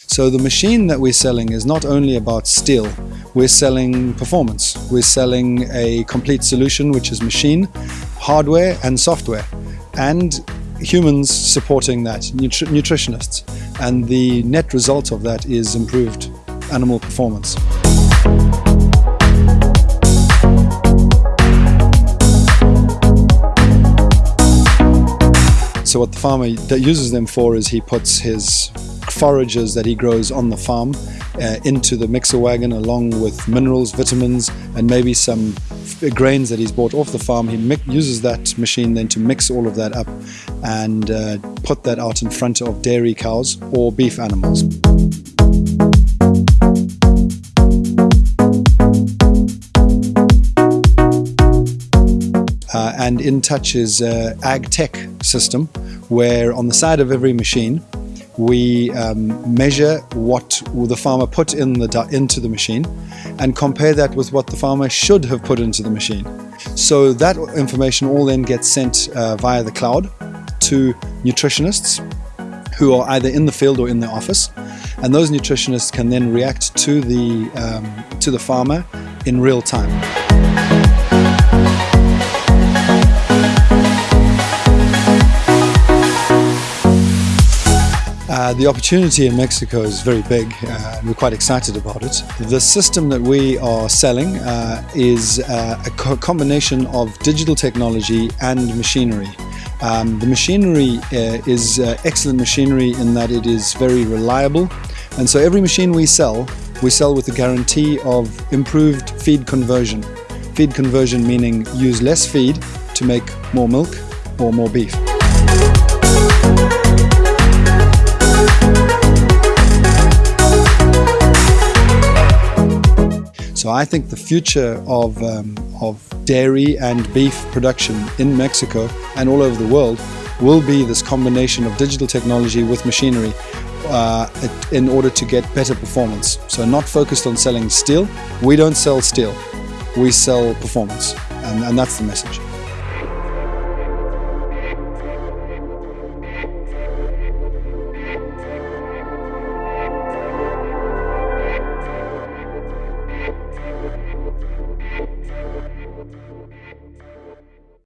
So the machine that we're selling is not only about steel, we're selling performance. We're selling a complete solution which is machine, hardware and software and humans supporting that, nutri nutritionists. And the net result of that is improved animal performance. So what the farmer uses them for is he puts his forages that he grows on the farm uh, into the mixer wagon along with minerals, vitamins and maybe some grains that he's bought off the farm. He uses that machine then to mix all of that up and uh, put that out in front of dairy cows or beef animals. Uh, and InTouch is uh, ag tech system where on the side of every machine we um, measure what the farmer put in the, into the machine and compare that with what the farmer should have put into the machine. So that information all then gets sent uh, via the cloud to nutritionists who are either in the field or in the office and those nutritionists can then react to the, um, to the farmer in real time. Uh, the opportunity in Mexico is very big uh, and we're quite excited about it. The system that we are selling uh, is uh, a co combination of digital technology and machinery. Um, the machinery uh, is excellent machinery in that it is very reliable and so every machine we sell, we sell with the guarantee of improved feed conversion. Feed conversion meaning use less feed to make more milk or more beef. So I think the future of, um, of dairy and beef production in Mexico and all over the world will be this combination of digital technology with machinery uh, in order to get better performance. So not focused on selling steel. We don't sell steel. We sell performance and, and that's the message.